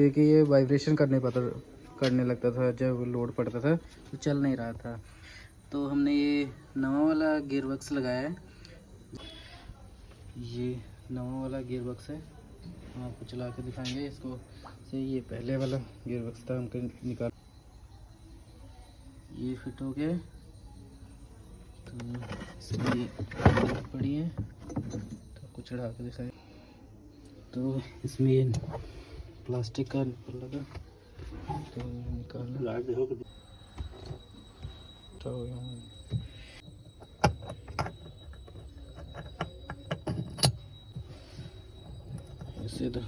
थी कि ये वाइब्रेशन करने पता, करने लगता था, जब लोड पड़ता था तो चल नहीं रहा था। तो हमने ये नवा वाला गियर बक्स लगाया है। ये नवा वाला गियर बक्स है। हम आपको चला के दिखाएँगे इसको। से ये पहले वाला गियर बक्स था, हमको निकाल ये फिट हो गया। तो इसमें पड़ी है। तो आपको चढ़ा के दिखाएँ। तो इसमें प्लास्टिक का लगा। तो निकालना तो यहाँ ऐसे तो